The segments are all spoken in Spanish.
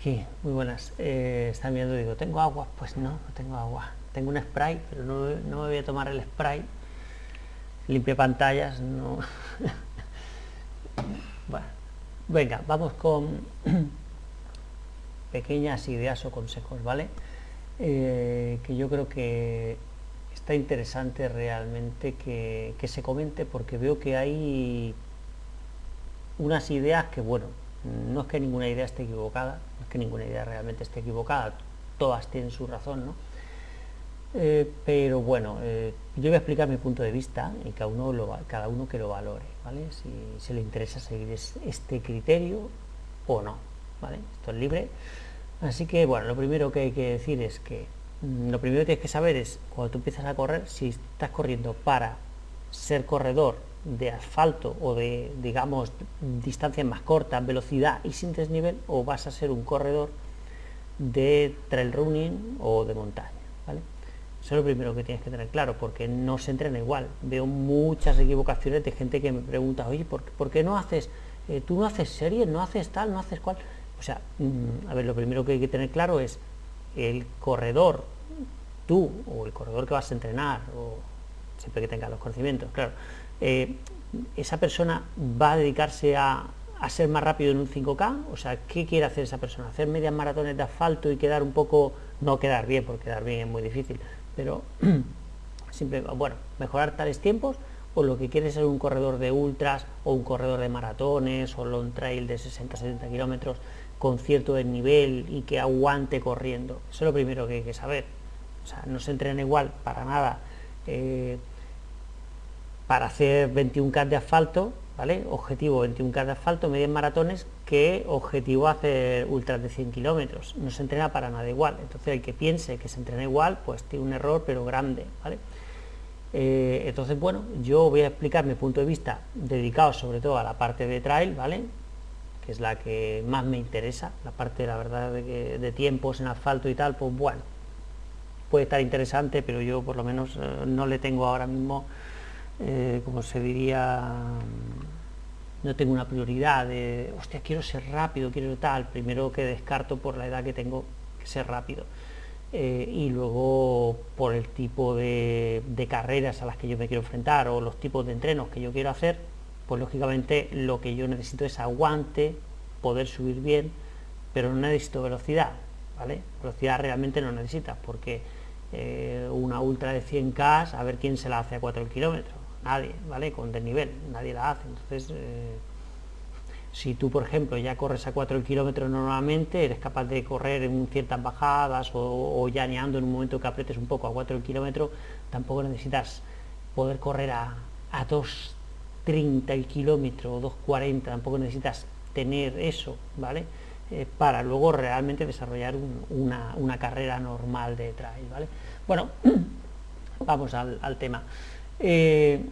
Aquí, muy buenas. Eh, están viendo, digo, ¿tengo agua? Pues no, no tengo agua. Tengo un spray, pero no, no me voy a tomar el spray. Limpia pantallas, no. bueno, venga, vamos con pequeñas ideas o consejos, ¿vale? Eh, que yo creo que está interesante realmente que, que se comente porque veo que hay unas ideas que, bueno, no es que ninguna idea esté equivocada, no es que ninguna idea realmente esté equivocada, todas tienen su razón, ¿no? Eh, pero bueno, eh, yo voy a explicar mi punto de vista y cada uno, cada uno que lo valore, ¿vale? Si, se le interesa seguir este criterio o no, ¿vale? Esto es libre. Así que, bueno, lo primero que hay que decir es que mm, lo primero que tienes que saber es, cuando tú empiezas a correr, si estás corriendo para ser corredor de asfalto o de, digamos, distancias más cortas, velocidad y sin desnivel, o vas a ser un corredor de trail running o de montaña, ¿vale? Eso es lo primero que tienes que tener claro, porque no se entrena igual. Veo muchas equivocaciones de gente que me pregunta, oye, ¿por, qué no haces, eh, tú no haces series, no haces tal, no haces cual? O sea, mm, a ver, lo primero que hay que tener claro es el corredor, tú o el corredor que vas a entrenar, o siempre que tengas los conocimientos, claro, eh, esa persona va a dedicarse a, ser más rápido en un 5K, o sea, ¿qué quiere hacer esa persona? ¿Hacer medias maratones de asfalto y quedar un poco, no quedar bien, porque quedar bien es muy difícil, pero siempre, bueno, mejorar tales tiempos, o lo que quiere ser un corredor de ultras, o un corredor de maratones, o long trail de 60-70 kilómetros, con cierto desnivel y que aguante corriendo. Eso es lo primero que hay que saber. O sea, no se entrena igual para nada. Eh, para hacer 21K de asfalto, ¿vale? Objetivo 21K de asfalto, medias maratones, que objetivo hacer ultras de 100 kilómetros. No se entrena para nada igual. Entonces el que piense que se entrena igual, pues tiene un error, pero grande, ¿vale? Eh, entonces, bueno, yo voy a explicar mi punto de vista dedicado sobre todo a la parte de trail, ¿vale? Que es la que más me interesa, la parte, la verdad, de, de tiempos en asfalto y tal, pues bueno, puede estar interesante, pero yo por lo menos eh, no le tengo ahora mismo eh, como se diría, no tengo una prioridad de, hostia, quiero ser rápido, quiero tal, primero que descarto por la edad que tengo que ser rápido. Eh, y luego por el tipo de, carreras a las que yo me quiero enfrentar o los tipos de entrenos que yo quiero hacer, pues lógicamente lo que yo necesito es aguante, poder subir bien, pero no necesito velocidad, ¿vale? Velocidad realmente no necesitas, porque eh, una ultra de 100K, a ver quién se la hace a 4 kilómetros, nadie, ¿vale? Con desnivel, nadie la hace. Entonces, eh, si tú, por ejemplo, ya corres a 4 kilómetros normalmente, eres capaz de correr en ciertas bajadas o, ya llaneando en un momento que apretes un poco a 4 kilómetros, tampoco necesitas poder correr a, a 2.30 el kilómetro o 2.40, tampoco necesitas tener eso, ¿vale? Eh, para luego realmente desarrollar una, carrera normal de trail, ¿vale? Bueno, vamos al tema. Eh,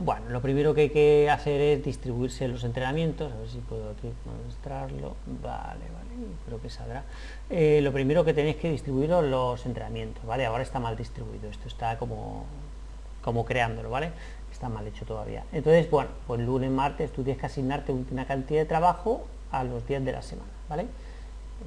bueno, lo primero que hay que hacer es distribuirse los entrenamientos, a ver si puedo aquí mostrarlo, vale, vale, creo que saldrá. Eh, lo primero que tenéis que distribuir los entrenamientos, ¿vale? Ahora está mal distribuido, esto está como, como creándolo, ¿vale? Está mal hecho todavía. Entonces, bueno, pues lunes, martes, tú tienes que asignarte una cantidad de trabajo a los días de la semana, ¿vale?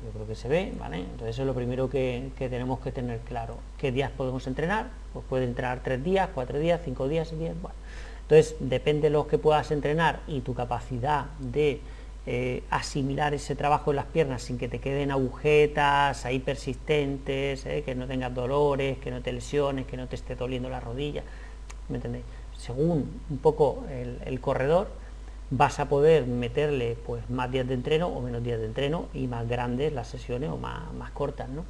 Yo creo que se ve, ¿vale? Entonces es lo primero que, tenemos que tener claro. ¿Qué días podemos entrenar? Pues puede entrenar tres días, cuatro días, cinco días, seis días, bueno. Entonces depende de lo que puedas entrenar y tu capacidad de eh, asimilar ese trabajo en las piernas sin que te queden agujetas ahí persistentes, eh, que no tengas dolores, que no te lesiones, que no te esté doliendo la rodilla, ¿me entendéis? Según un poco el corredor, vas a poder meterle pues más días de entreno o menos días de entreno y más grandes las sesiones o más, cortas. ¿no?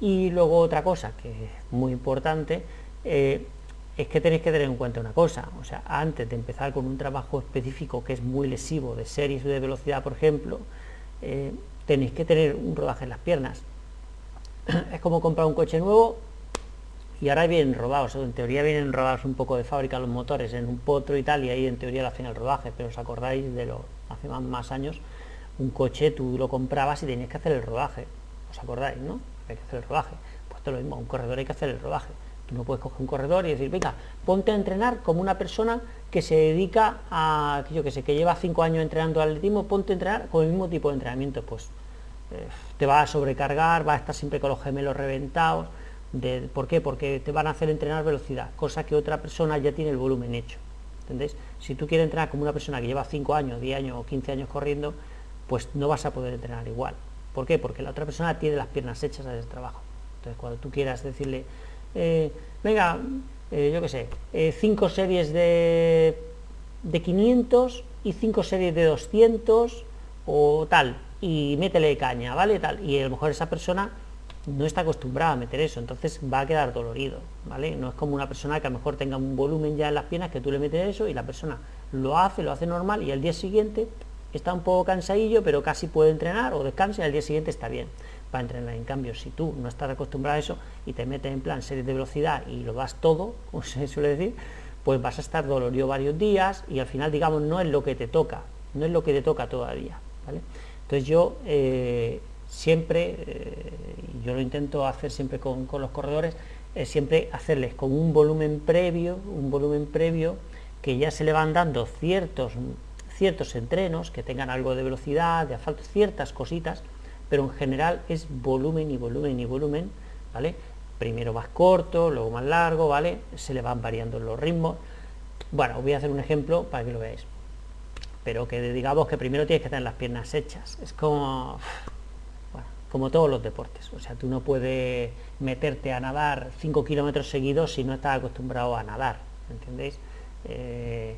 Y luego otra cosa que es muy importante eh, es que tenéis que tener en cuenta una cosa, o sea, antes de empezar con un trabajo específico que es muy lesivo de series de velocidad, por ejemplo, eh, tenéis que tener un rodaje en las piernas. es como comprar un coche nuevo y ahora vienen rodados, en teoría vienen rodados un poco de fábrica los motores en un potro y tal, y ahí en teoría lo hacen el rodaje, pero os acordáis de lo, hace más, años, un coche tú lo comprabas y tenías que hacer el rodaje, ¿os acordáis, no? Hay que hacer el rodaje, pues es lo mismo, un corredor hay que hacer el rodaje, tú no puedes coger un corredor y decir, venga, ponte a entrenar como una persona que se dedica a, yo que sé, que lleva cinco años entrenando atletismo, ponte a entrenar con el mismo tipo de entrenamiento, pues eh, te va a sobrecargar, va a estar siempre con los gemelos reventados. ¿Por qué? Porque te van a hacer entrenar velocidad, cosa que otra persona ya tiene el volumen hecho. ¿Entendéis? Si tú quieres entrenar como una persona que lleva 5 años, 10 años o 15 años corriendo, pues no vas a poder entrenar igual. ¿Por qué? Porque la otra persona tiene las piernas hechas a ese trabajo. Entonces, cuando tú quieras decirle, eh, venga, eh, yo qué sé, 5 series de, de 500 y 5 series de 200 o tal, y métele caña, ¿vale? Tal. Y a lo mejor esa persona no está acostumbrada a meter eso, entonces va a quedar dolorido, ¿vale? No es como una persona que a lo mejor tenga un volumen ya en las piernas, que tú le metes eso y la persona lo hace, lo hace normal y al día siguiente está un poco cansadillo, pero casi puede entrenar o descansa y al día siguiente está bien para entrenar. En cambio, si tú no estás acostumbrado a eso y te metes en plan series de velocidad y lo das todo, como se suele decir, pues vas a estar dolorido varios días y al final, digamos, no es lo que te toca, no es lo que te toca todavía, ¿vale? Entonces yo eh, siempre, eh, yo lo intento hacer siempre con, los corredores, es siempre hacerles con un volumen previo, un volumen previo que ya se le van dando ciertos, ciertos entrenos, que tengan algo de velocidad, de asfalto, ciertas cositas, pero en general es volumen y volumen y volumen, ¿vale? Primero más corto, luego más largo, ¿vale? Se le van variando los ritmos. Bueno, os voy a hacer un ejemplo para que lo veáis pero que digamos que primero tienes que tener las piernas hechas. Es como, como todos los deportes. O sea, tú no puedes meterte a nadar 5 kilómetros seguidos si no estás acostumbrado a nadar. ¿Entendéis? Eh,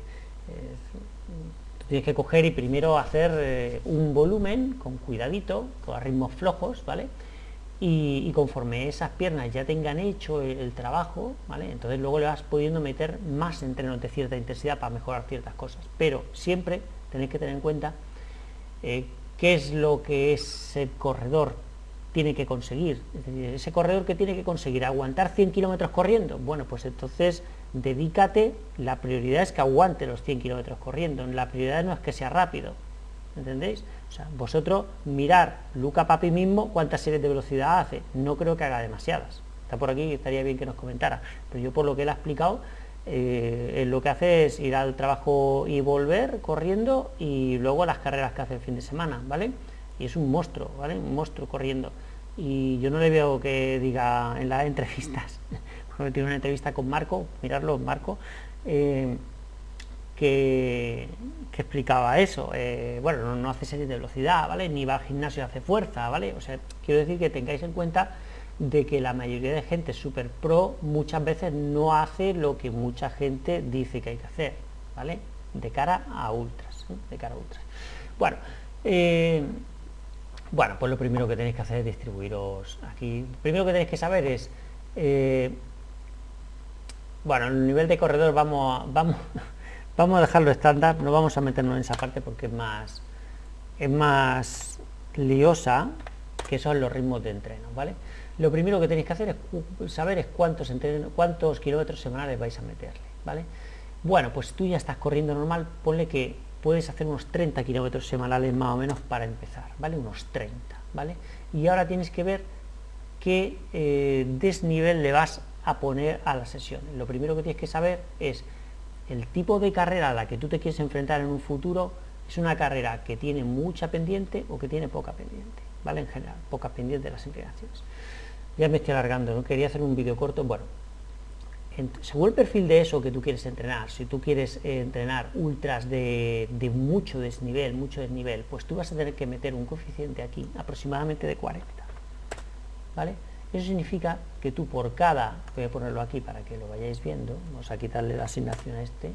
tienes que coger y primero hacer eh, un volumen con cuidadito, con ritmos flojos, ¿vale? Y, conforme esas piernas ya tengan hecho el, el, trabajo, ¿vale? Entonces luego le vas pudiendo meter más entrenos de cierta intensidad para mejorar ciertas cosas. Pero siempre tenéis que tener en cuenta eh, qué es lo que ese corredor tiene que conseguir. ese corredor que tiene que conseguir, aguantar 100 kilómetros corriendo. Bueno, pues entonces dedícate, la prioridad es que aguante los 100 kilómetros corriendo, la prioridad no es que sea rápido. ¿Entendéis? O sea, vosotros mirar Luca Papi mismo cuántas series de velocidad hace. No creo que haga demasiadas. Está por aquí, estaría bien que nos comentara. Pero yo por lo que él ha explicado, eh, lo que hace es ir al trabajo y volver corriendo y luego las carreras que hace el fin de semana, ¿vale? Y es un monstruo, ¿vale? Un monstruo corriendo. Y yo no le veo que diga en las entrevistas, porque tiene una entrevista con Marco, mirarlo, Marco, eh, que, explicaba eso. Eh, bueno, no, hace series de velocidad, ¿vale? Ni va al gimnasio hace fuerza, ¿vale? O sea, quiero decir que tengáis en cuenta de que la mayoría de gente super pro muchas veces no hace lo que mucha gente dice que hay que hacer, ¿vale? De cara a ultras, de cara a ultras. Bueno, eh, bueno, pues lo primero que tenéis que hacer es distribuiros aquí. Primero que tenéis que saber es, eh, bueno, el nivel de corredor vamos a, vamos, vamos a dejarlo estándar, no vamos a meternos en esa parte porque es más, es más liosa que son los ritmos de entreno, ¿vale? lo primero que tenéis que hacer es saber es cuántos, cuántos kilómetros semanales vais a meterle, ¿vale? Bueno, pues tú ya estás corriendo normal, ponle que puedes hacer unos 30 kilómetros semanales más o menos para empezar, ¿vale? Unos 30, ¿vale? Y ahora tienes que ver qué eh, desnivel le vas a poner a la sesión. Lo primero que tienes que saber es el tipo de carrera a la que tú te quieres enfrentar en un futuro, es una carrera que tiene mucha pendiente o que tiene poca pendiente, ¿vale? En general, poca pendiente de las inclinaciones ya me estoy alargando, ¿no? quería hacer un vídeo corto, bueno, según el perfil de eso que tú quieres entrenar, si tú quieres eh, entrenar ultras de, mucho desnivel, mucho desnivel, pues tú vas a tener que meter un coeficiente aquí, aproximadamente de 40, ¿vale? Eso significa que tú por cada, voy a ponerlo aquí para que lo vayáis viendo, vamos a quitarle la asignación a este,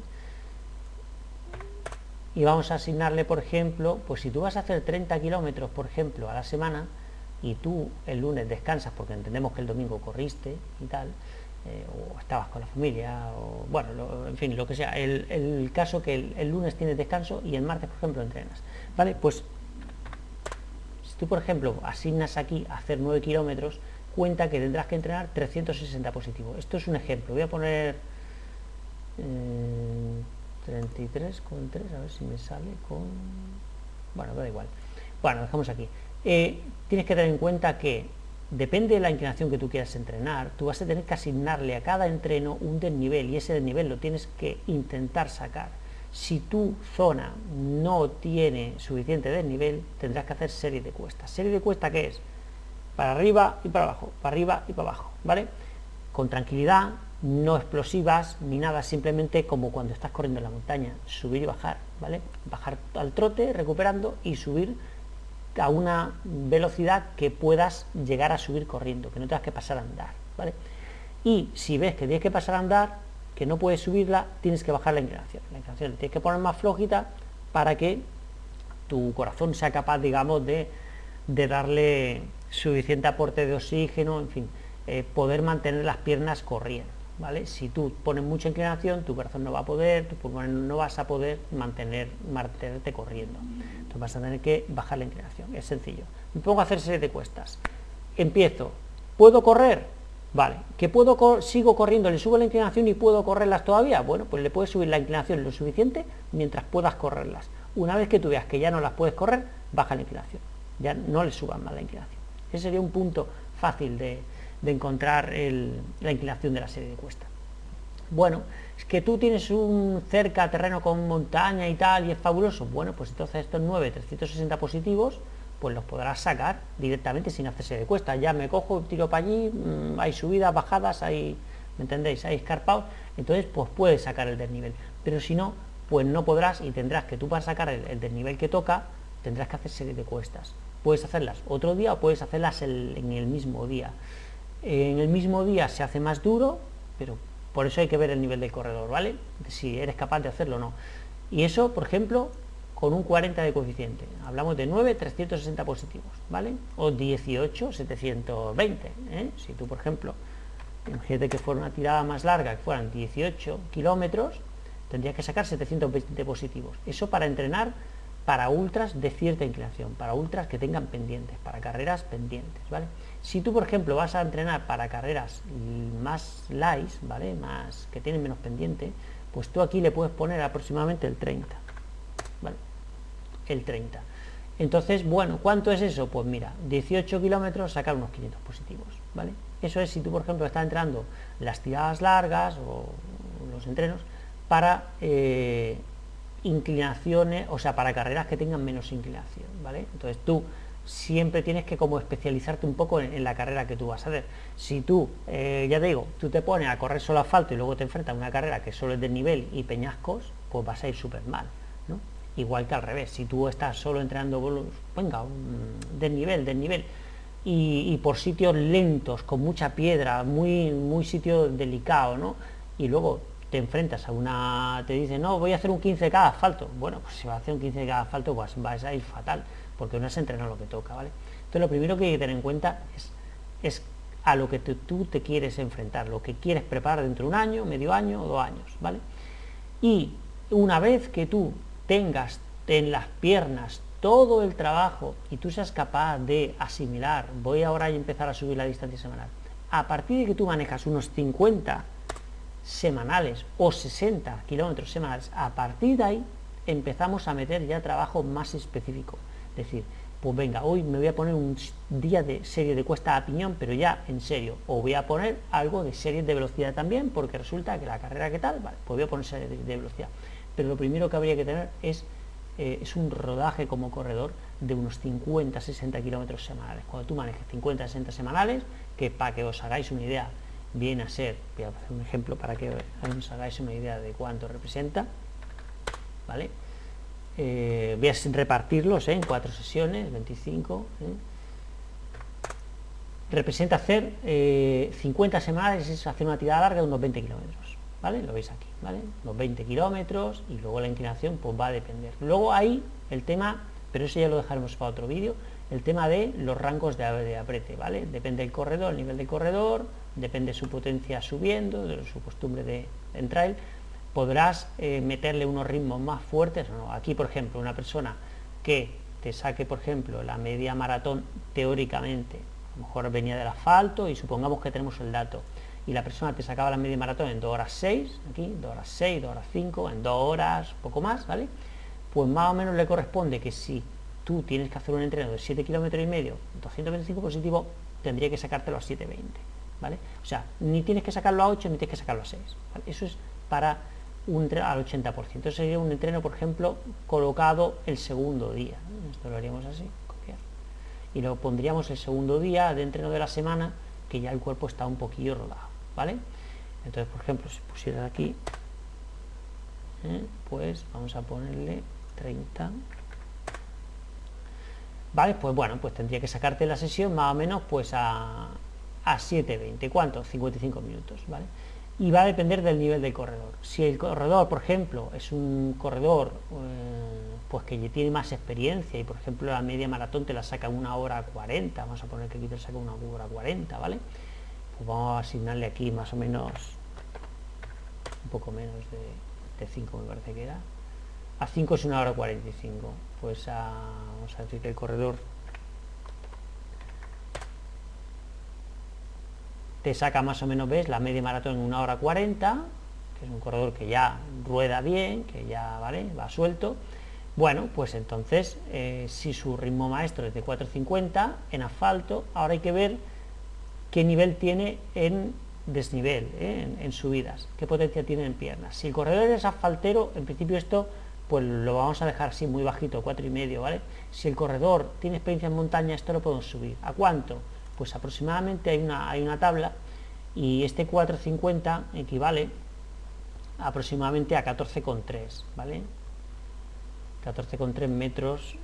y vamos a asignarle, por ejemplo, pues si tú vas a hacer 30 kilómetros, por ejemplo, a la semana, y tú el lunes descansas porque entendemos que el domingo corriste y tal, eh, o estabas con la familia, o bueno, en fin, lo que sea, el, caso que el, lunes tienes descanso y el martes, por ejemplo, entrenas, ¿vale? Pues si tú, por ejemplo, asignas aquí hacer 9 kilómetros, cuenta que tendrás que entrenar 360 positivos. Esto es un ejemplo, voy a poner 33 eh, con 3, a ver si me sale con... Bueno, da igual. Bueno, dejamos aquí. Eh, tienes que tener en cuenta que depende de la inclinación que tú quieras entrenar, tú vas a tener que asignarle a cada entreno un desnivel y ese desnivel lo tienes que intentar sacar. Si tu zona no tiene suficiente desnivel, tendrás que hacer serie de cuestas. ¿Serie de cuesta qué es? Para arriba y para abajo, para arriba y para abajo, ¿vale? Con tranquilidad, no explosivas ni nada, simplemente como cuando estás corriendo en la montaña, subir y bajar, ¿vale? Bajar al trote, recuperando y subir a una velocidad que puedas llegar a subir corriendo, que no tengas que pasar a andar, ¿vale? Y si ves que tienes que pasar a andar, que no puedes subirla, tienes que bajar la inclinación. La inclinación tienes que poner más flojita para que tu corazón sea capaz, digamos, de, darle suficiente aporte de oxígeno, en fin, eh, poder mantener las piernas corriendo. ¿vale? Si tú pones mucha inclinación, tu corazón no va a poder, tu pulmón no vas a poder mantener, mantenerte corriendo. Vas a tener que bajar la inclinación, es sencillo. Me pongo a hacer serie de cuestas. Empiezo, ¿puedo correr? Vale, ¿que puedo sigo corriendo, le subo la inclinación y puedo correrlas todavía? Bueno, pues le puedes subir la inclinación lo suficiente mientras puedas correrlas. Una vez que tú veas que ya no las puedes correr, baja la inclinación. Ya no le subas más la inclinación. Ese sería un punto fácil de, de encontrar la inclinación de la serie de cuesta. Bueno, es que tú tienes un cerca terreno con montaña y tal y es fabuloso. Bueno, pues entonces estos 9 360 positivos pues los podrás sacar directamente sin hacerse de cuesta. Ya me cojo, tiro para allí, mm, hay subidas, bajadas, hay, ¿me entendéis? Hay escarpados, entonces pues puedes sacar el desnivel. Pero si no, pues no podrás y tendrás que tú para sacar el, el desnivel que toca, tendrás que hacer serie de cuestas. Puedes hacerlas otro día o puedes hacerlas en el mismo día en el mismo día se hace más duro, pero por eso hay que ver el nivel del corredor, ¿vale? Si eres capaz de hacerlo o no. Y eso, por ejemplo, con un 40 de coeficiente. Hablamos de 9, 360 positivos, ¿vale? O 18, 720. ¿eh? Si tú, por ejemplo, imagínate que fuera una tirada más larga, que fueran 18 kilómetros, tendrías que sacar 720 positivos. Eso para entrenar para ultras de cierta inclinación, para ultras que tengan pendientes, para carreras pendientes, ¿vale? Si tú, por ejemplo, vas a entrenar para carreras más light, ¿vale? Más que tienen menos pendiente, pues tú aquí le puedes poner aproximadamente el 30, ¿vale? El 30. Entonces, bueno, ¿cuánto es eso? Pues mira, 18 kilómetros, sacar unos 500 positivos, ¿vale? Eso es si tú, por ejemplo, estás entrenando las tiradas largas o los entrenos para eh, inclinaciones, o sea, para carreras que tengan menos inclinación, ¿vale? Entonces tú siempre tienes que como especializarte un poco en, la carrera que tú vas a hacer. Si tú, eh, ya te digo, tú te pones a correr solo asfalto y luego te enfrentas a una carrera que solo es de nivel y peñascos, pues vas a ir súper mal, ¿no? Igual que al revés, si tú estás solo entrenando, venga, desnivel, desnivel, y, y por sitios lentos, con mucha piedra, muy, muy sitio delicado, ¿no? Y luego te enfrentas a una, te dice, no, voy a hacer un 15 cada asfalto. Bueno, pues si va a hacer un 15 cada asfalto, pues vas a ir fatal porque no has entrenado lo que toca, ¿vale? Entonces lo primero que hay que tener en cuenta es, es a lo que tú te quieres enfrentar, lo que quieres preparar dentro de un año, medio año o dos años, ¿vale? Y una vez que tú tengas en las piernas todo el trabajo y tú seas capaz de asimilar, voy ahora a empezar a subir la distancia semanal, a partir de que tú manejas unos 50 semanales o 60 kilómetros semanales, a partir de ahí empezamos a meter ya trabajo más específico decir, pues venga, hoy me voy a poner un día de serie de cuesta a piñón, pero ya en serio, o voy a poner algo de serie de velocidad también, porque resulta que la carrera que tal, pues voy a poner serie de, velocidad. Pero lo primero que habría que tener es, eh, es un rodaje como corredor de unos 50, 60 kilómetros semanales. Cuando tú manejes 50, 60 semanales, que para que os hagáis una idea, viene a ser, voy a hacer un ejemplo para que os hagáis una idea de cuánto representa, ¿vale? eh, voy a repartirlos ¿eh? en cuatro sesiones, 25. ¿eh? Representa hacer 50 eh, semanas, es hacer una tirada larga de unos 20 kilómetros, ¿vale? Lo veis aquí, ¿vale? Unos 20 kilómetros y luego la inclinación pues va a depender. Luego ahí el tema, pero eso ya lo dejaremos para otro vídeo, el tema de los rangos de, de aprete, ¿vale? Depende del corredor, el nivel del corredor, depende su potencia subiendo, de su costumbre de, de trail, podrás eh, meterle unos ritmos más fuertes. Aquí, por ejemplo, una persona que te saque, por ejemplo, la media maratón teóricamente, a lo mejor venía del asfalto y supongamos que tenemos el dato, y la persona te sacaba la media maratón en 2 horas 6, aquí, 2 horas 6, 2 horas 5, en 2 horas, poco más, ¿vale? Pues más o menos le corresponde que si tú tienes que hacer un entreno de 7 kilómetros y medio, 225 positivo, tendría que sacártelo a 720, ¿vale? O sea, ni tienes que sacarlo a 8 ni tienes que sacarlo a 6, Eso es para un, al 80%. Esto sería un entreno, por ejemplo, colocado el segundo día. Esto lo haríamos así, copiar. Y lo pondríamos el segundo día de entreno de la semana, que ya el cuerpo está un poquillo rodado, ¿vale? Entonces, por ejemplo, si pusiera aquí, ¿eh? pues vamos a ponerle 30 ¿vale? Pues bueno, pues tendría que sacarte la sesión más o menos pues a, a 7.20, ¿cuánto? 55 minutos, ¿vale? Y va a depender del nivel del corredor. Si el corredor, por ejemplo, es un corredor eh, pues que tiene más experiencia y por ejemplo la media maratón te la saca una hora 40, vamos a poner que aquí te saca una hora 40, ¿vale? Pues vamos a asignarle aquí más o menos un poco menos de, de 5 me parece que era a 5 es una hora 45 pues a, vamos a decir que el corredor te saca más o menos ves la media maratón en una hora 40 que es un corredor que ya rueda bien que ya vale va suelto bueno pues entonces eh, si su ritmo maestro es de 4.50 en asfalto ahora hay que ver qué nivel tiene en desnivel ¿eh? en, en, subidas qué potencia tiene en piernas si el corredor es asfaltero en principio esto pues lo vamos a dejar así muy bajito, cuatro y medio, ¿vale? Si el corredor tiene experiencia en montaña, esto lo podemos subir. ¿A cuánto? Pues aproximadamente hay una, hay una tabla y este 450 equivale aproximadamente a 14,3, ¿vale? 14,3 metros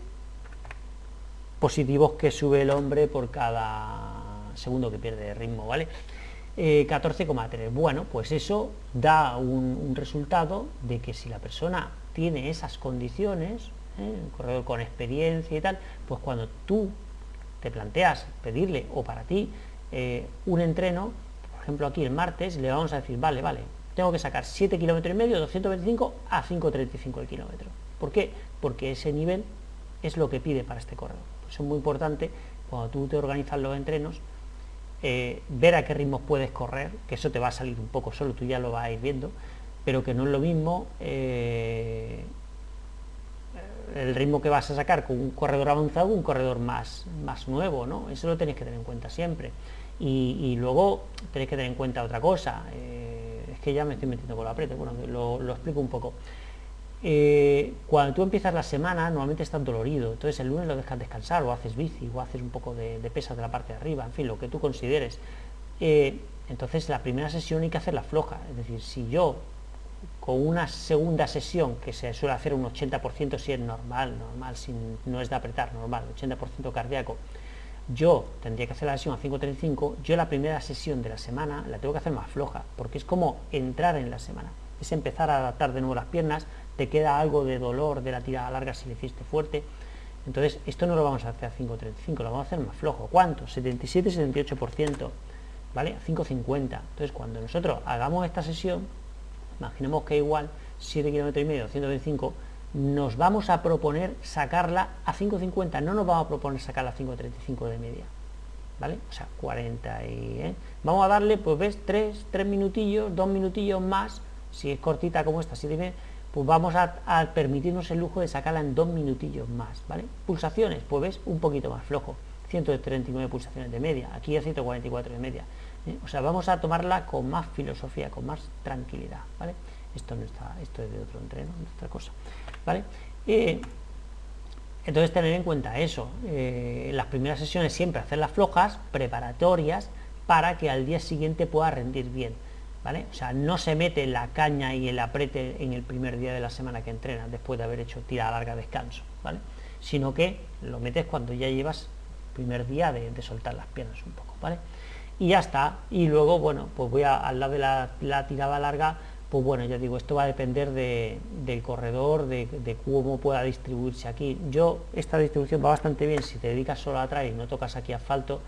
positivos que sube el hombre por cada segundo que pierde ritmo, ¿vale? 14,3. Eh, bueno, pues eso da un, resultado de que si la persona tiene esas condiciones, ¿eh? un corredor con experiencia y tal, pues cuando tú te planteas pedirle o para ti eh, un entreno, por ejemplo aquí el martes, le vamos a decir, vale, vale, tengo que sacar 7 kilómetros y medio, 225 a 5.35 el kilómetro. ¿Por qué? Porque ese nivel es lo que pide para este corredor. eso es muy importante cuando tú te organizas los entrenos, eh, ver a qué ritmos puedes correr, que eso te va a salir un poco solo, tú ya lo vas a ir viendo, pero que no es lo mismo eh, el ritmo que vas a sacar con un corredor avanzado un corredor más, más nuevo, ¿no? Eso lo tenéis que tener en cuenta siempre. Y, luego tenéis que tener en cuenta otra cosa, eh, es que ya me estoy metiendo con la aprieto, bueno, lo, explico un poco. Eh, cuando tú empiezas la semana, normalmente estás dolorido, entonces el lunes lo dejas descansar, o haces bici, o haces un poco de, pesas de la parte de arriba, en fin, lo que tú consideres. entonces la primera sesión hay que hacerla floja, es decir, si yo con una segunda sesión que se suele hacer un 80% si es normal, normal, si no es de apretar, normal, 80% cardíaco, yo tendría que hacer la sesión a 5.35, yo la primera sesión de la semana la tengo que hacer más floja, porque es como entrar en la semana, es empezar a adaptar de nuevo las piernas, te queda algo de dolor de la tirada larga si le hiciste fuerte, entonces esto no lo vamos a hacer a 5.35, lo vamos a hacer más flojo, ¿cuánto? 77-78%, ¿vale? A 5.50, entonces cuando nosotros hagamos esta sesión, imaginemos que igual 7 km y medio, 125, nos vamos a proponer sacarla a 5.50, no nos vamos a proponer sacarla a 5.35 de media, ¿vale? O sea, 40 y... ¿eh? Vamos a darle, pues ves, 3, 3 minutillos, 2 minutillos más, si es cortita como esta, 7 pues vamos a, permitirnos el lujo de sacarla en 2 minutillos más, ¿vale? Pulsaciones, pues ves, un poquito más flojo, 139 pulsaciones de media, aquí a 144 de media, ¿eh? O sea, vamos a tomarla con más filosofía, con más tranquilidad, ¿vale? Esto no está, esto es de otro entreno, de otra cosa, ¿vale? entonces tener en cuenta eso, eh, las primeras sesiones siempre hacerlas flojas, preparatorias, para que al día siguiente pueda rendir bien, ¿vale? O sea, no se mete la caña y el aprete en el primer día de la semana que entrenas, después de haber hecho tirada larga descanso, ¿vale? Sino que lo metes cuando ya llevas primer día de soltar las piernas un poco, ¿vale? Y ya está. Y luego, bueno, pues voy a, al lado de la, tirada larga, pues bueno, ya digo, esto va a depender del corredor, de, cómo pueda distribuirse aquí. Yo, esta distribución va bastante bien, si te dedicas solo a trail y no tocas aquí asfalto,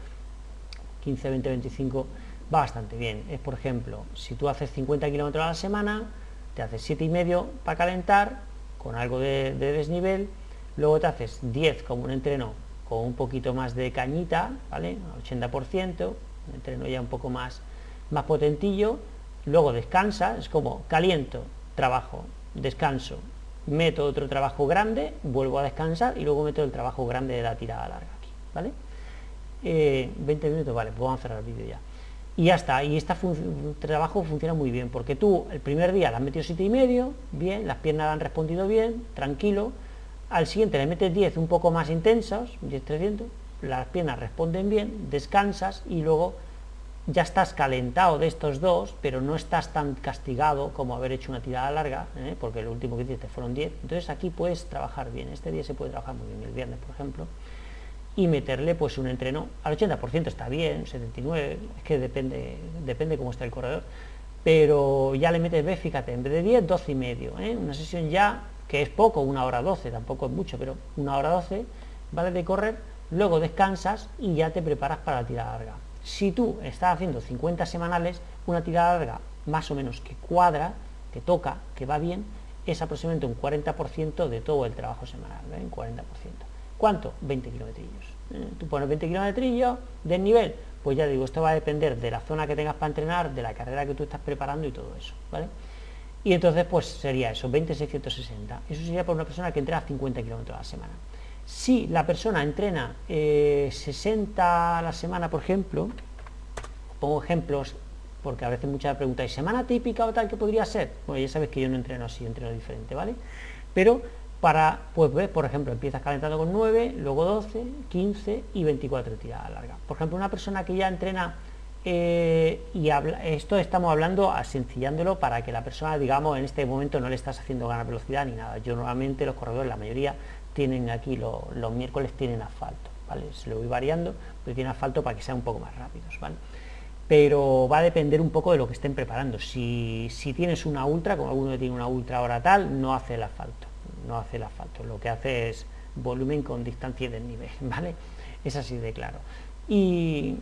15, 20, 25, va bastante bien. Es, por ejemplo, si tú haces 50 kilómetros a la semana, te haces 7 y medio para calentar, con algo de desnivel, luego te haces 10 como un entreno con un poquito más de cañita, ¿vale? 80%, entreno ya un poco más, más potentillo, luego descansa, es como caliento, trabajo, descanso, meto otro trabajo grande, vuelvo a descansar y luego meto el trabajo grande de la tirada larga aquí, ¿vale? 20 eh, minutos, vale, pues vamos a cerrar el vídeo ya. y ya está, y este trabajo funciona muy bien, porque tú el primer día le has metido y medio, bien, las piernas han respondido bien, tranquilo, al siguiente le metes 10 un poco más intensos, 10 300, las piernas responden bien, descansas y luego ya estás calentado de estos dos, pero no estás tan castigado como haber hecho una tirada larga, ¿eh? porque el último que hiciste fueron 10, entonces aquí puedes trabajar bien, este día se puede trabajar muy bien, el viernes por ejemplo, y meterle pues un entreno al 80% está bien, 79, es que depende, depende cómo está el corredor, pero ya le metes, ve, fíjate, en vez de 10, 12 y medio, ¿eh? una sesión ya que es poco, una hora 12, tampoco es mucho, pero una hora 12, vale de correr, luego descansas y ya te preparas para la tirada larga. Si tú estás haciendo 50 semanales, una tirada larga más o menos que cuadra, que toca, que va bien, es aproximadamente un 40% de todo el trabajo semanal, ¿eh? un 40%. ¿Cuánto? 20 kilometrillos. ¿eh? Tú pones 20 kilometrillos del nivel, pues ya digo, esto va a depender de la zona que tengas para entrenar, de la carrera que tú estás preparando y todo eso, ¿vale? Y entonces, pues sería eso, 20,660. Eso sería por una persona que entrena 50 kilómetros a la semana. Si la persona entrena 60 eh, a la semana, por ejemplo, pongo ejemplos, porque a veces muchas preguntas, ¿y semana típica o tal que podría ser? Bueno, ya sabes que yo no entreno así, entreno diferente, ¿vale? Pero para, pues ves, por ejemplo, empiezas calentando con 9, luego 12, 15 y 24 tiradas largas. Por ejemplo, una persona que ya entrena, eh, y habla, esto estamos hablando sencillándolo para que la persona, digamos, en este momento no le estás haciendo ganar velocidad ni nada. Yo normalmente los corredores, la mayoría, tienen aquí, los miércoles tienen asfalto, ¿vale? Se lo voy variando, pero tienen asfalto para que sean un poco más rápidos, ¿vale? Pero va a depender un poco de lo que estén preparando. Si, si tienes una ultra, como alguno tiene una ultra ahora tal, no hace el asfalto no hace el asfalto, lo que hace es volumen con distancia del nivel, ¿vale? Es así de claro. Y,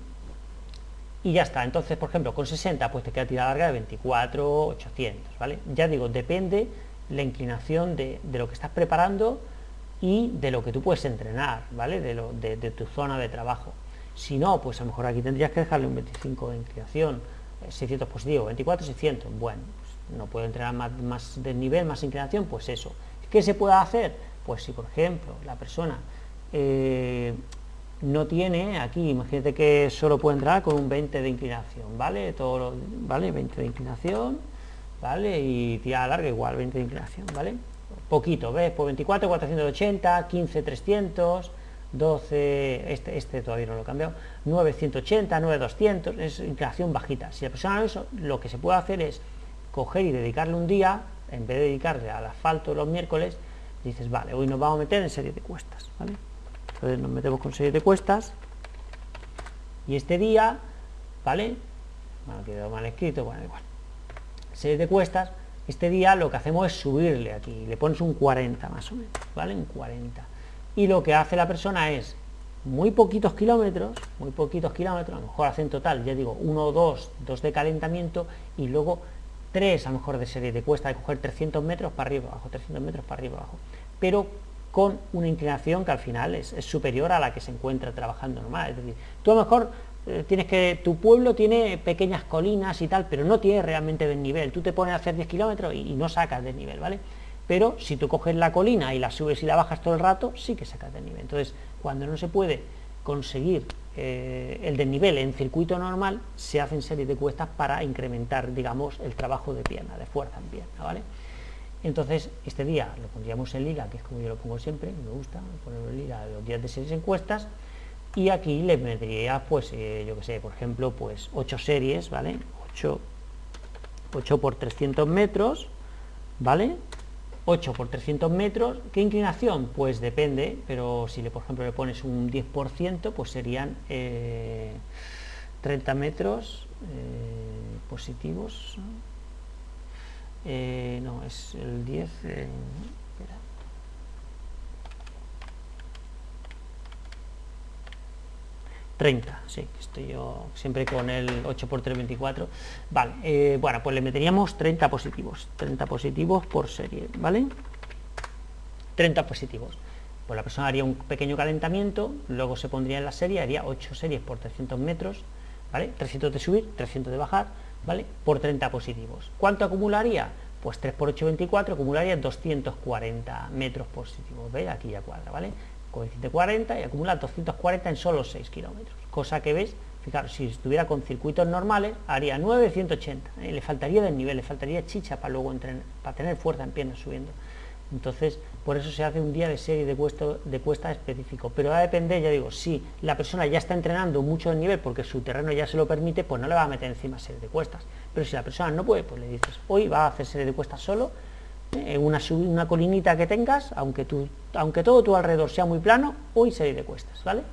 y ya está, entonces, por ejemplo, con 60, pues te queda tirada larga de 24, 800, ¿vale? Ya digo, depende la inclinación de, lo que estás preparando y de lo que tú puedes entrenar, ¿vale? De, lo, tu zona de trabajo. Si no, pues a lo mejor aquí tendrías que dejarle un 25 de inclinación, 600 positivo, 24, 600, bueno, pues no puedo entrenar más, más de nivel, más inclinación, pues eso, ¿Qué se puede hacer? Pues si, por ejemplo, la persona eh, no tiene, aquí, imagínate que solo puede entrar con un 20 de inclinación, ¿vale? Todo ¿vale? 20 de inclinación, ¿vale? Y tirada larga igual, 20 de inclinación, ¿vale? Poquito, ¿ves? Pues 24, 480, 15, 300, 12, este, este todavía no lo he cambiado, 980, 9200, es inclinación bajita. Si la persona eso, lo que se puede hacer es coger y dedicarle un día en vez de dedicarle al asfalto los miércoles, dices, vale, hoy nos vamos a meter en serie de cuestas, ¿vale? Entonces nos metemos con serie de cuestas y este día, ¿vale? Bueno, quedó mal escrito, bueno, igual. Serie de cuestas, este día lo que hacemos es subirle aquí, le pones un 40 más o menos, ¿vale? Un 40. Y lo que hace la persona es muy poquitos kilómetros, muy poquitos kilómetros, a lo mejor hacen total, ya digo, uno o dos, dos de calentamiento y luego 3 a lo mejor de serie de cuesta de coger 300 metros para arriba abajo, 300 metros para arriba abajo, pero con una inclinación que al final es, superior a la que se encuentra trabajando normal. Es decir, tú a lo mejor tienes que, tu pueblo tiene pequeñas colinas y tal, pero no tiene realmente desnivel. Tú te pones a hacer 10 kilómetros y, no sacas desnivel, ¿vale? Pero si tú coges la colina y la subes y la bajas todo el rato, sí que sacas desnivel. Entonces, cuando no se puede conseguir eh, el desnivel en circuito normal se hacen series de cuestas para incrementar, digamos, el trabajo de pierna, de fuerza en pierna, ¿vale? Entonces, este día lo pondríamos en liga, que es como yo lo pongo siempre, me gusta ponerlo en liga los días de series encuestas, y aquí le metería, pues, eh, yo que sé, por ejemplo, pues 8 series, ¿vale? 8, 8 por 300 metros, ¿vale? 8 por 300 metros, ¿qué inclinación? Pues depende, pero si le, por ejemplo le pones un 10%, pues serían 30 eh, metros eh, positivos. Eh, no, es el 10. 30, sí, estoy yo siempre con el 8 por 3, 24. Vale, eh, bueno, pues le meteríamos 30 positivos, 30 positivos por serie, ¿vale? 30 positivos. Pues la persona haría un pequeño calentamiento, luego se pondría en la serie, haría 8 series por 300 metros, ¿vale? 300 de subir, 300 de bajar, ¿vale? Por 30 positivos. ¿Cuánto acumularía? Pues 3 por 8, 24, acumularía 240 metros positivos, ¿veis? Aquí ya cuadra, ¿vale? Coeficiente 40 y acumula 240 en solo 6 kilómetros, cosa que ves Fijaros, si estuviera con circuitos normales, haría 9,180. ¿eh? Le faltaría desnivel, le faltaría chicha para luego entrenar, para tener fuerza en piernas subiendo. Entonces, por eso se hace un día de serie de, cuesta, de específico. Pero va a depender, ya digo, si la persona ya está entrenando mucho de nivel porque su terreno ya se lo permite, pues no le va a meter encima serie de cuestas. Pero si la persona no puede, pues le dices, hoy va a hacer serie de cuestas solo, en una, una colinita que tengas, aunque, tú, aunque todo tu alrededor sea muy plano, hoy serie de cuestas, ¿vale?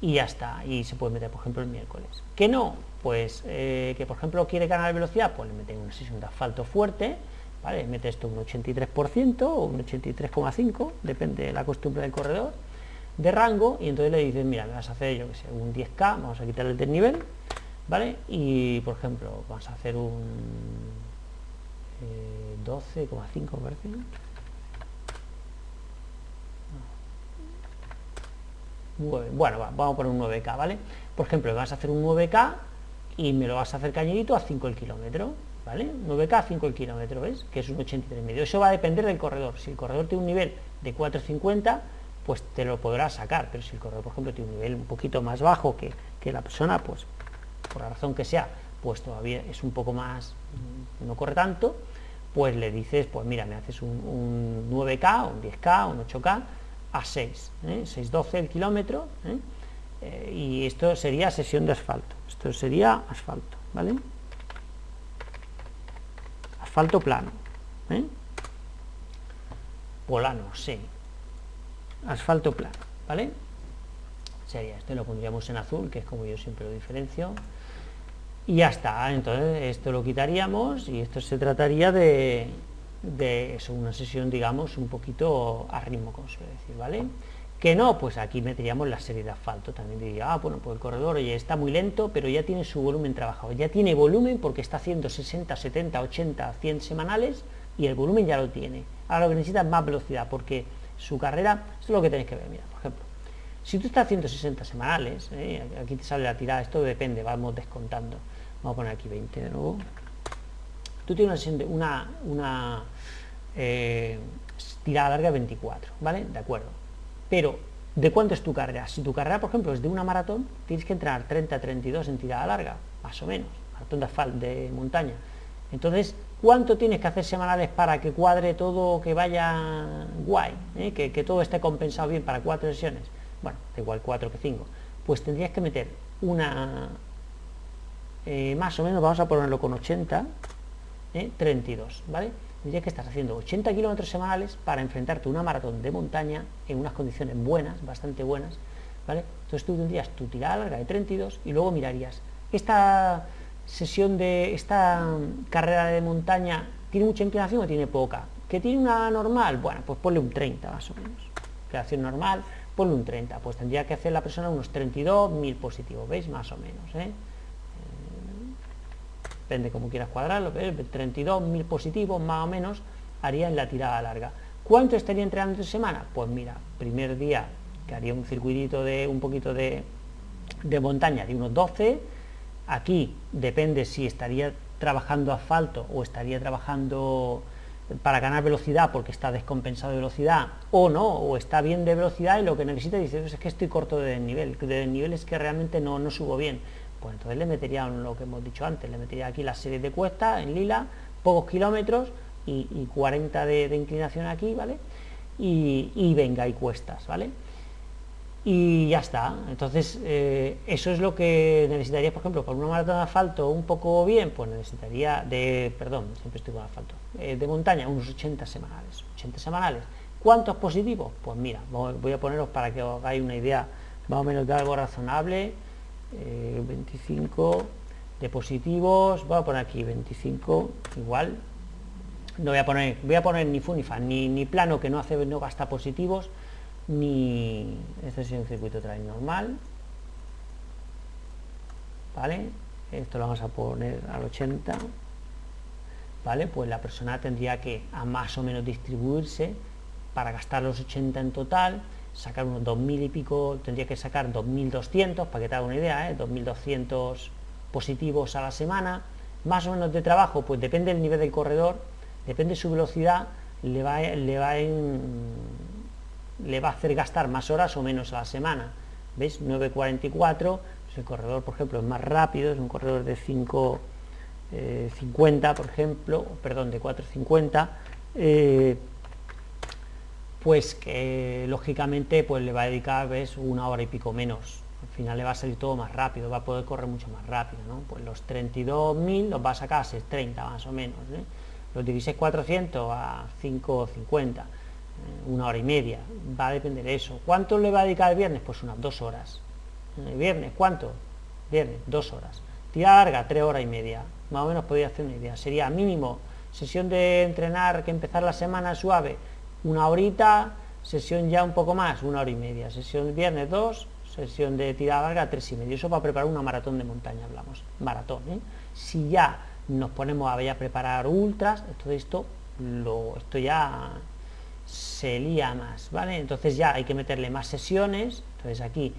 Y ya está, y se puede meter, por ejemplo, el miércoles. ¿Que no? Pues eh, que, por ejemplo, quiere ganar velocidad, pues le meten una sesión de asfalto fuerte, ¿vale? Mete esto un 83% o un 83,5%, depende de la costumbre del corredor, de rango, y entonces le dices, mira, me vas a hacer, yo que sé, un 10K, vamos a quitarle el desnivel, ¿vale? Y, por ejemplo, vamos a hacer un 12,5 eh, parece, Bueno, vamos a poner un 9K, ¿vale? Por ejemplo, vas a hacer un 9K y me lo vas a hacer cañerito a 5 el kilómetro, ¿vale? 9K a 5 el kilómetro, ¿ves? Que es un 83 medio. Eso va a depender del corredor. Si el corredor tiene un nivel de 4,50, pues te lo podrás sacar. Pero si el corredor, por ejemplo, tiene un nivel un poquito más bajo que, la persona, pues por la razón que sea, pues todavía es un poco más, no corre tanto, pues le dices, pues mira, me haces un, 9K, un 10K, un 8K, a 6, ¿eh? 6,12 el kilómetro, ¿eh? Eh, y esto sería sesión de asfalto, esto sería asfalto, ¿vale? Asfalto plano, ¿eh? polano, sí, asfalto plano, ¿vale? Sería esto, lo pondríamos en azul, que es como yo siempre lo diferencio, y ya está, entonces esto lo quitaríamos y esto se trataría de, de eso, una sesión, digamos, un poquito a ritmo, como suele decir, ¿vale? Que no, pues aquí meteríamos la serie de asfalto, también diría, ah, bueno, pues el corredor, oye, está muy lento, pero ya tiene su volumen trabajado, ya tiene volumen porque está haciendo 60, 70, 80, 100 semanales y el volumen ya lo tiene. Ahora lo que necesita es más velocidad porque su carrera, esto es lo que tenéis que ver, mira, por ejemplo, si tú estás haciendo 60 semanales, ¿eh? aquí te sale la tirada, esto depende, vamos descontando, vamos a poner aquí 20 de nuevo, tú tienes una, una eh, tirada larga de 24, ¿vale? De acuerdo. Pero, ¿de cuánto es tu carrera? Si tu carrera, por ejemplo, es de una maratón, tienes que entrar 30-32 en tirada larga, más o menos, maratón de asfalto, de montaña. Entonces, ¿cuánto tienes que hacer semanales para que cuadre todo, que vaya guay, eh? que, todo esté compensado bien para cuatro sesiones? Bueno, da igual cuatro que cinco. Pues tendrías que meter una, eh, más o menos, vamos a ponerlo con 80, 32, ¿eh? ¿vale? Tendrías que estás haciendo 80 kilómetros semanales para enfrentarte a una maratón de montaña en unas condiciones buenas, bastante buenas, ¿vale? Entonces tú tendrías tu tirada larga de 32 y luego mirarías, esta sesión de esta carrera de montaña tiene mucha inclinación o tiene poca, que tiene una normal, bueno, pues ponle un 30 más o menos, inclinación normal, ponle un 30, pues tendría que hacer la persona unos 32.000 positivos, ¿veis? Más o menos, ¿eh? Depende como quieras cuadrarlo, 32.000 positivos más o menos haría en la tirada larga. ¿Cuánto estaría entrenando en semana? Pues mira, primer día que haría un circuitito de un poquito de, montaña de unos 12, aquí depende si estaría trabajando asfalto o estaría trabajando para ganar velocidad porque está descompensado de velocidad o no, o está bien de velocidad y lo que necesita dice es que estoy corto de desnivel, de desnivel es que realmente no, no subo bien pues entonces le metería lo que hemos dicho antes, le metería aquí la serie de cuestas en lila, pocos kilómetros y, 40 de, inclinación aquí, ¿vale? Y, venga, y cuestas, ¿vale? Y ya está, entonces eh, eso es lo que necesitaría, por ejemplo, con una maratón de asfalto un poco bien, pues necesitaría de, perdón, siempre estoy con asfalto, eh, de montaña, unos 80 semanales, 80 semanales. ¿Cuántos positivos? Pues mira, voy a poneros para que os hagáis una idea más o menos de algo razonable, 25 eh, de positivos, voy a poner aquí 25 igual, no voy a poner, voy a poner ni fu ni ni, plano que no hace no gasta positivos, ni este es un circuito trail normal, ¿vale? Esto lo vamos a poner al 80, ¿vale? Pues la persona tendría que a más o menos distribuirse para gastar los 80 en total, sacar unos 2.000 y pico, tendría que sacar 2.200, para que te haga una idea, ¿eh? 2.200 positivos a la semana, más o menos de trabajo, pues depende del nivel del corredor, depende de su velocidad, le va, le va, le va a hacer gastar más horas o menos a la semana. ¿Veis? 9.44, Si el corredor, por ejemplo, es más rápido, es un corredor de 5, 50, eh, por ejemplo, perdón, de 4.50, eh, pues que lógicamente pues le va a dedicar ves, una hora y pico menos. Al final le va a salir todo más rápido, va a poder correr mucho más rápido, ¿no? Pues los 32.000 los va a sacar a 6.30 más o menos, ¿eh? los 16.400 a 5.50, una hora y media, va a depender de eso. ¿Cuánto le va a dedicar el viernes? Pues unas dos horas. ¿El viernes cuánto? Viernes, dos horas. Tira larga, tres horas y media. Más o menos podría hacer una idea. Sería mínimo sesión de entrenar que empezar la semana suave, una horita, sesión ya un poco más, una hora y media. Sesión viernes dos, sesión de tirada larga, tres y medio. Eso para preparar una maratón de montaña, hablamos. Maratón, ¿eh? Si ya nos ponemos a, a preparar ultras, todo esto, lo, esto ya se lía más, ¿vale? Entonces ya hay que meterle más sesiones, entonces aquí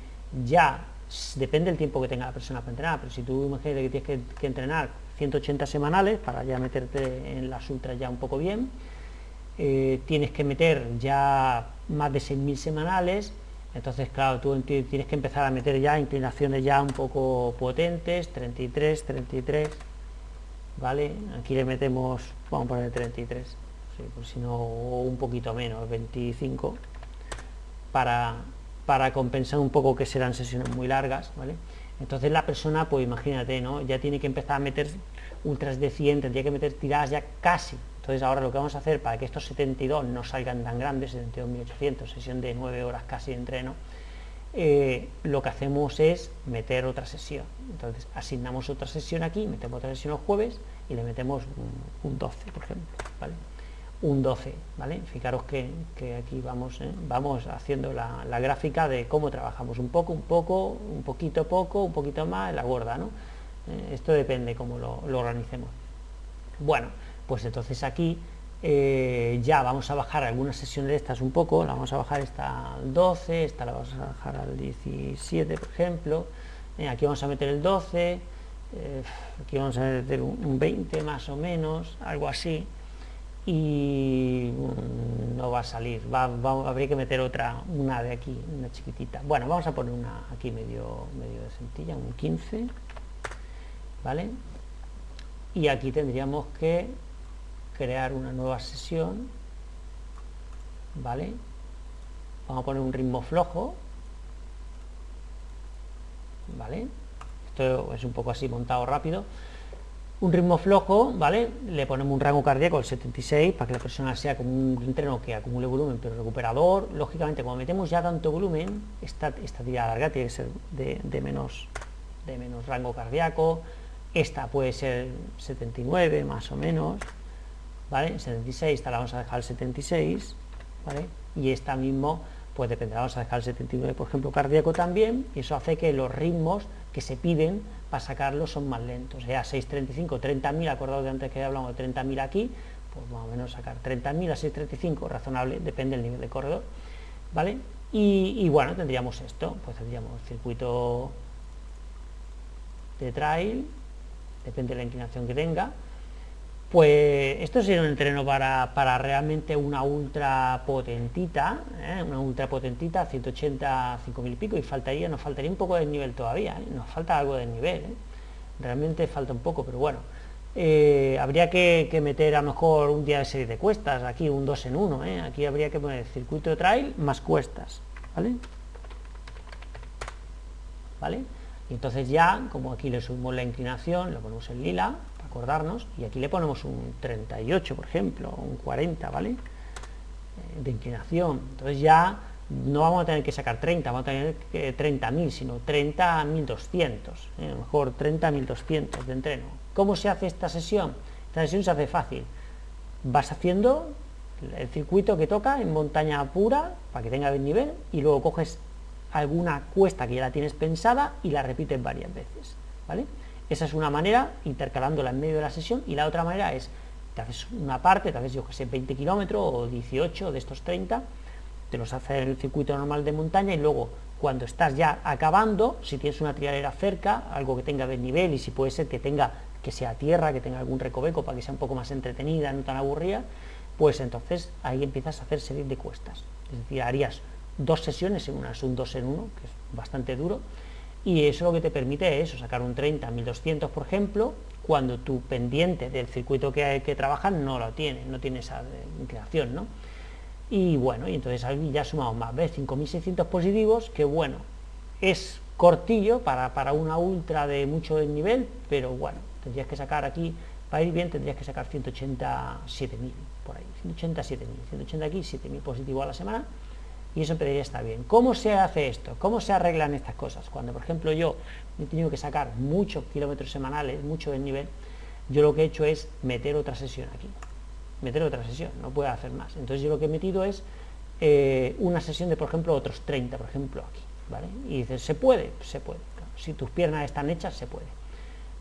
ya depende del tiempo que tenga la persona para entrenar, pero si tú imagínate que tienes que, entrenar 180 semanales para ya meterte en las ultras ya un poco bien, eh, tienes que meter ya más de 6.000 semanales, entonces claro, tú tienes que empezar a meter ya inclinaciones ya un poco potentes, 33, 33, ¿vale? Aquí le metemos, vamos a poner 33, sí, pues si no un poquito menos, 25, para, para compensar un poco que serán sesiones muy largas, ¿vale? Entonces la persona, pues imagínate, ¿no? Ya tiene que empezar a meter ultras de 100, tendría que meter tiradas ya casi. Entonces ahora lo que vamos a hacer para que estos 72 no salgan tan grandes, 72.800, sesión de 9 horas casi de entreno, eh, lo que hacemos es meter otra sesión. Entonces asignamos otra sesión aquí, metemos otra sesión los jueves y le metemos un, un 12, por ejemplo, ¿vale? un 12, ¿vale? Fijaros que, aquí vamos, ¿eh? vamos haciendo la, gráfica de cómo trabajamos, un poco, un poco, un poquito poco, un poquito más, la gorda, ¿no? Eh, esto depende cómo lo, organicemos. Bueno, pues entonces aquí eh, ya vamos a bajar algunas sesiones de estas un poco, la vamos a bajar esta al 12, esta la vamos a bajar al 17, por ejemplo, aquí vamos a meter el 12, aquí vamos a meter un 20 más o menos, algo así, y mm, no va a salir, va, habría que meter otra, una de aquí, una chiquitita. Bueno, vamos a poner una aquí medio, medio de centilla, un 15, ¿vale? Y aquí tendríamos que crear una nueva sesión, ¿vale? Vamos a poner un ritmo flojo, ¿vale? Esto es un poco así montado rápido un ritmo flojo, ¿vale? Le ponemos un rango cardíaco al 76 para que la persona sea como un entreno que acumule volumen pero recuperador. Lógicamente, cuando metemos ya tanto volumen, esta, esta tirada larga tiene que ser de, menos, de menos rango cardíaco. Esta puede ser 79 más o menos, ¿vale? 76, esta la vamos a dejar al 76, ¿vale? Y esta mismo, pues dependerá, vamos a dejar el 79, por ejemplo, cardíaco también, y eso hace que los ritmos que se piden para sacarlos son más lentos. Ya 6.35, 30.000, acordados de antes que hablamos de 30.000 aquí, pues más o menos sacar 30.000 a 6.35, razonable, depende del nivel de corredor, ¿vale? Y, bueno, tendríamos esto, pues tendríamos circuito de trail, depende de la inclinación que tenga, pues esto sería un entreno para, para realmente una ultra potentita, ¿eh? una ultra potentita, 180, 5000 y pico, y faltaría, nos faltaría un poco de nivel todavía, ¿eh? nos falta algo de nivel, ¿eh? realmente falta un poco, pero bueno, habría que, meter a lo mejor un día de serie de cuestas, aquí un 2 en 1, aquí habría que poner circuito de trail más cuestas, ¿vale? ¿Vale? Entonces ya, como aquí le subimos la inclinación, lo ponemos en lila, acordarnos, y aquí le ponemos un 38, por ejemplo, un 40, ¿vale? Eh, de inclinación. Entonces ya no vamos a tener que sacar 30, vamos a tener que 30.000, sino 30.200, ¿eh? a lo mejor 30.200 de entreno. ¿Cómo se hace esta sesión? Esta sesión se hace fácil. Vas haciendo el circuito que toca en montaña pura, para que tenga buen nivel, y luego coges alguna cuesta que ya la tienes pensada y la repites varias veces, ¿vale? Esa es una manera, intercalándola en medio de la sesión, y la otra manera es, te haces una parte, te haces yo que sé, 20 kilómetros o 18 de estos 30, te los hace el circuito normal de montaña y luego cuando estás ya acabando, si tienes una trialera cerca, algo que tenga nivel y si puede ser que tenga que sea tierra, que tenga algún recoveco para que sea un poco más entretenida, no tan aburrida, pues entonces ahí empiezas a hacer series de cuestas. Es decir, harías dos sesiones en una, es un dos en uno, que es bastante duro, y eso lo que te permite es sacar un 30 1200 por ejemplo cuando tu pendiente del circuito que, que trabajar no lo tiene, no tiene esa inclinación, ¿no? Y bueno, y entonces ahí ya sumamos más, ¿ves? 5600 positivos, que bueno, es cortillo para, para una ultra de mucho nivel, pero bueno, tendrías que sacar aquí, para ir bien tendrías que sacar 187.000 por ahí, 187.000, 180 aquí, 7.000 positivos a la semana, y eso debería estar bien. ¿Cómo se hace esto? ¿Cómo se arreglan estas cosas? Cuando, por ejemplo, yo he tenido que sacar muchos kilómetros semanales, mucho del nivel, yo lo que he hecho es meter otra sesión aquí. Meter otra sesión, no puedo hacer más. Entonces yo lo que he metido es eh, una sesión de, por ejemplo, otros 30, por ejemplo, aquí. ¿vale? Y dices, ¿se puede? Se puede. Si tus piernas están hechas, se puede.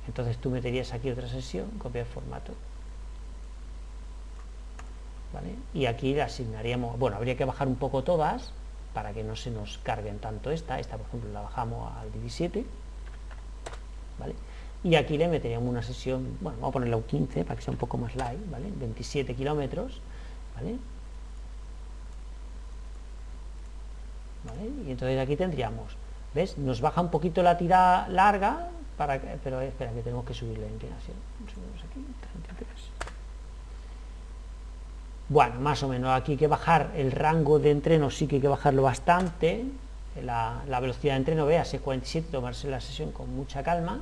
Entonces tú meterías aquí otra sesión, copiar formato, y aquí le asignaríamos, bueno, habría que bajar un poco todas para que no se nos carguen tanto esta, esta por ejemplo la bajamos al 17, ¿vale? Y aquí le meteríamos una sesión, bueno, vamos a ponerle un 15 para que sea un poco más light, ¿vale? 27 kilómetros, ¿vale? Y entonces aquí tendríamos, ¿ves? Nos baja un poquito la tirada larga, para pero espera que tenemos que subir la inclinación. Aquí, bueno, más o menos, aquí hay que bajar el rango de entreno, sí que hay que bajarlo bastante, la, velocidad de entreno, veas, es 47, tomarse la sesión con mucha calma,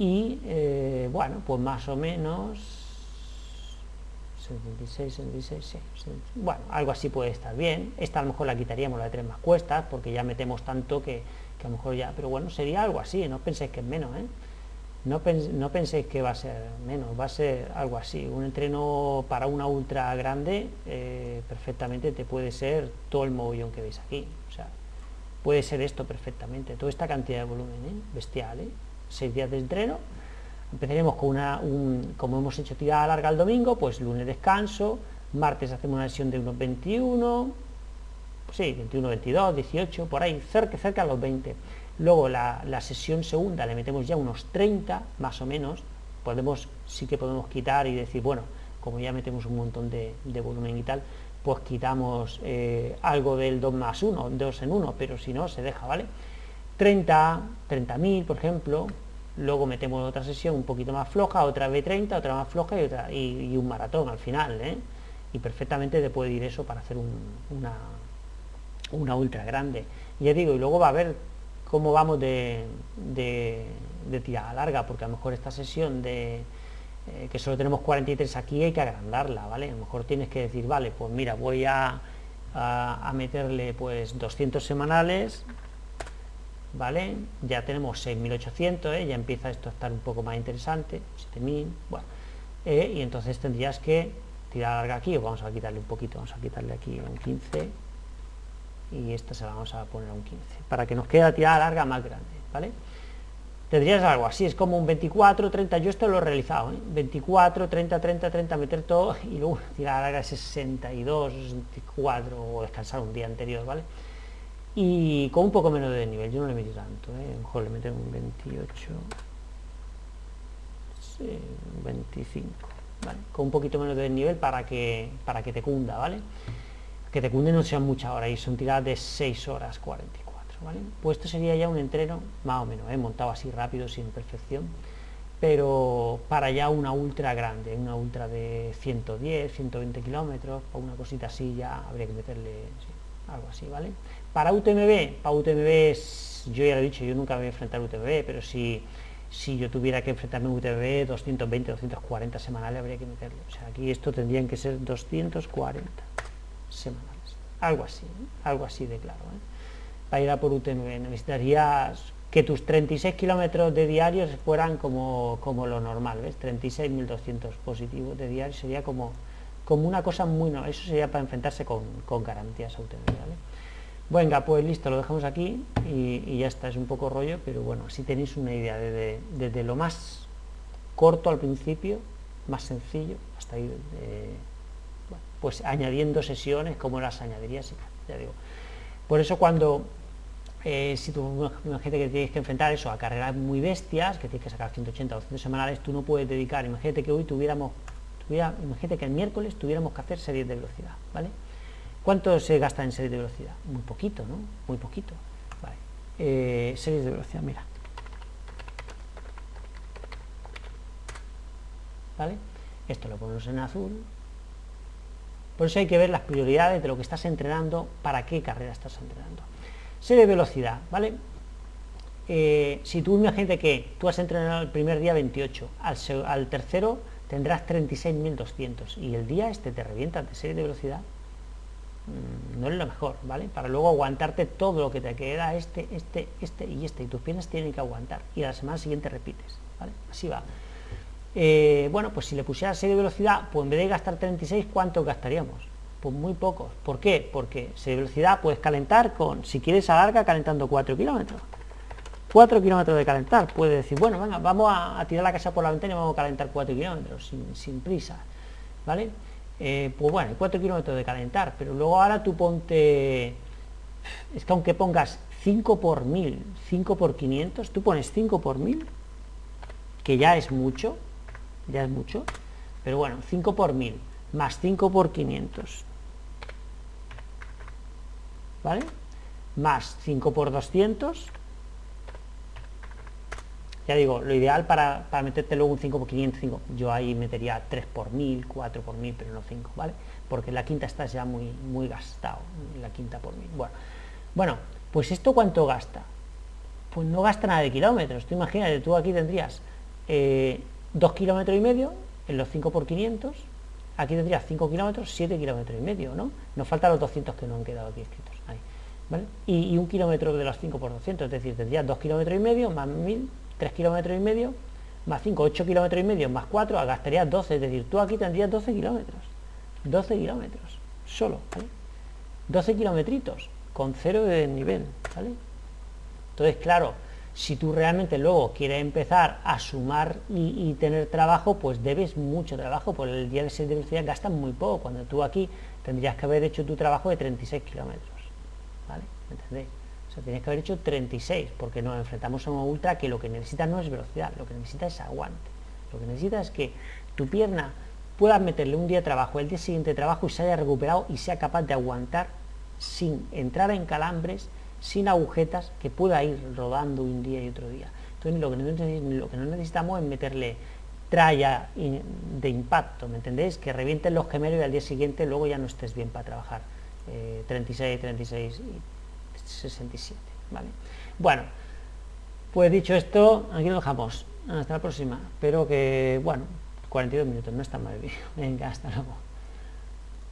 y eh, bueno, pues más o menos 76, 76, sí, bueno, algo así puede estar bien, esta a lo mejor la quitaríamos la de tres más cuestas, porque ya metemos tanto que, que a lo mejor ya, pero bueno, sería algo así, no penséis que es menos, ¿eh? No, penséis que va a ser menos, va a ser algo así. Un entreno para una ultra grande eh, perfectamente te puede ser todo el mogollón que veis aquí. O sea, puede ser esto perfectamente, toda esta cantidad de volumen, ¿eh? bestial. ¿eh? Seis días de entreno. Empezaremos con una, un, como hemos hecho tirada larga el domingo, pues lunes descanso, martes hacemos una sesión de unos 21, sí, 21, 22, 18, por ahí, cerca, cerca a los 20 Luego la, sesión segunda le metemos ya unos 30, más o menos, podemos, sí que podemos quitar y decir, bueno, como ya metemos un montón de, volumen y tal, pues quitamos eh, algo del 2 más 1, 2 en 1, pero si no, se deja, ¿vale? 30, 30.000, por ejemplo, luego metemos otra sesión un poquito más floja, otra B30, otra más floja y, otra, y, un maratón al final, ¿eh? Y perfectamente te puede ir eso para hacer una, una ultra grande. Ya digo, y luego va a haber cómo vamos de, de, tirada larga, porque a lo mejor esta sesión de eh, que solo tenemos 43 aquí hay que agrandarla, ¿vale? A lo mejor tienes que decir, vale, pues mira, voy a, a, meterle pues 200 semanales, ¿vale? Ya tenemos 6.800, ¿eh? ya empieza esto a estar un poco más interesante, 7.000, bueno, eh, y entonces tendrías que tirar larga aquí, o vamos a quitarle un poquito, vamos a quitarle aquí un 15, y esta se la vamos a poner a un 15 para que nos quede la tirada larga más grande ¿vale? tendrías algo así, es como un 24, 30, yo esto lo he realizado, 24, 30, 30, 30, meter todo y luego tirada larga 62, 64 o descansar un día anterior, ¿vale? Y con un poco menos de nivel, yo no le metí tanto, ¿eh? mejor le meto un 28, 25, ¿vale? Con un poquito menos de nivel para que, para que te cunda, ¿vale? Que te cunde no sean muchas horas y son tiradas de 6 horas 44, ¿vale? Pues esto sería ya un entreno, más o menos, ¿eh? montado así rápido, sin perfección, pero para ya una ultra grande, una ultra de 110, 120 kilómetros, para una cosita así ya habría que meterle algo así, ¿vale? Para UTMB, para UTMB, yo ya lo he dicho, yo nunca me voy a enfrentar UTMB, pero si, si yo tuviera que enfrentarme a UTMB, 220, 240 semanales habría que meterlo. O sea, aquí esto tendrían que ser 240 semanales. Algo así, algo así de claro. ¿eh? Para ir a por UTMB necesitarías que tus 36 kilómetros de diarios fueran como, como lo normal, ¿ves? 36.200 positivos de diario sería como, como una cosa muy... No, eso sería para enfrentarse con, garantías a UTMB, Venga, pues listo, lo dejamos aquí y, ya está, es un poco rollo, pero bueno, si tenéis una idea desde, desde lo más corto al principio, más sencillo, hasta ahí pues añadiendo sesiones como las añadirías, ya digo. Por eso cuando, eh, si tú imagínate que tienes que enfrentar eso a carreras muy bestias, que tienes que sacar 180 o 200 semanales, tú no puedes dedicar, imagínate que hoy tuviéramos, imagínate que el miércoles tuviéramos que hacer series de velocidad, ¿vale? ¿Cuánto se gasta en series de velocidad? Muy poquito, ¿no? Muy poquito. eh, series de velocidad, mira. ¿Vale? Esto lo ponemos en azul. Por eso hay que ver las prioridades de lo que estás entrenando, para qué carrera estás entrenando. Serie de velocidad, ¿vale? Eh, si tú imagínate que tú has entrenado el primer día 28, al, tercero tendrás 36.200 y el día este te revienta de serie de velocidad, mm, no es lo mejor, ¿vale? Para luego aguantarte todo lo que te queda, este, este, este y este, y tus piernas tienen que aguantar, y a la semana siguiente repites, ¿vale? Así va. Eh, bueno, pues si le pusiera serie de velocidad, pues en vez de gastar 36, ¿cuánto gastaríamos? Pues muy pocos. ¿Por qué? Porque serie de velocidad puedes calentar con, si quieres alarga, calentando 4 kilómetros. 4 kilómetros de calentar. Puedes decir, bueno, venga, vamos a, tirar la casa por la ventana y vamos a calentar 4 kilómetros, sin, prisa. ¿Vale? Eh, pues bueno, 4 kilómetros de calentar, pero luego ahora tú ponte... Es que aunque pongas 5 por 1000, 5 por 500, tú pones 5 por 1000, que ya es mucho, ya es mucho, pero bueno, 5 por 1000 más 5 por 500, ¿vale? Más 5 por 200, ya digo, lo ideal para, meterte luego un 5 por 500, 5, yo ahí metería 3 por 1000, 4 por 1000, pero no 5, ¿vale? Porque la quinta está ya muy, muy gastado, la quinta por 1000. Bueno, bueno, pues esto cuánto gasta? Pues no gasta nada de kilómetros. Tú imagínate, tú aquí tendrías eh, 2 kilómetros y medio en los 5 por 500 aquí tendrías 5 kilómetros 7 kilómetros y medio ¿no? nos faltan los 200 que no han quedado aquí escritos y, un kilómetro de los 5 por 200 es decir tendrías 2 kilómetros y medio más 1000 3 kilómetros y medio más 5 8 kilómetros y medio más 4 gastarías 12 es decir tú aquí tendrías 12 kilómetros 12 kilómetros solo ¿vale? 12 kilometritos con cero de nivel ¿vale? entonces claro si tú realmente luego quieres empezar a sumar y, tener trabajo, pues debes mucho trabajo, por el día de 6 de velocidad gastas muy poco, cuando tú aquí tendrías que haber hecho tu trabajo de 36 kilómetros, ¿vale? ¿Me entendéis? O sea, tienes que haber hecho 36, porque nos enfrentamos a una ultra que lo que necesita no es velocidad, lo que necesita es aguante. Lo que necesita es que tu pierna pueda meterle un día de trabajo, el día siguiente trabajo y se haya recuperado y sea capaz de aguantar sin entrar en calambres, sin agujetas que pueda ir rodando un día y otro día. Entonces lo que, no, necesitamos es meterle tralla de impacto, ¿me entendéis? Que revienten los gemelos y al día siguiente luego ya no estés bien para trabajar. 36, 36 y 67, ¿vale? Bueno, pues dicho esto, aquí lo dejamos. Hasta la próxima. Espero que, bueno, 42 minutos, no está mal el. Venga, hasta luego.